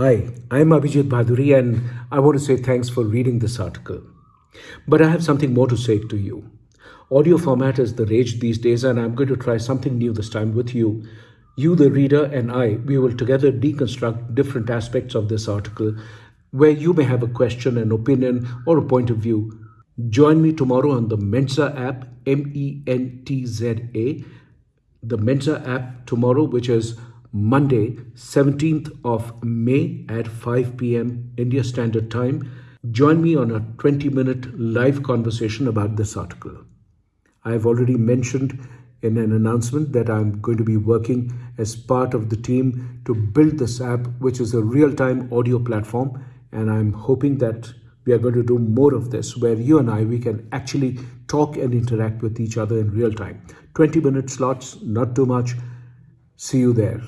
Hi, I'm Abhijit Bhaduri and I want to say thanks for reading this article. But I have something more to say to you. Audio format is the rage these days and I'm going to try something new this time with you. You, the reader, and I, we will together deconstruct different aspects of this article where you may have a question, an opinion, or a point of view. Join me tomorrow on the Mentza app, M E N T Z A, the Mentza app tomorrow, which is Monday, 17th of May at 5 p.m. India Standard Time. Join me on a 20 minute live conversation about this article. I have already mentioned in an announcement that I'm going to be working as part of the team to build this app, which is a real time audio platform. And I'm hoping that we are going to do more of this where you and I we can actually talk and interact with each other in real time 20 minute slots not too much see you there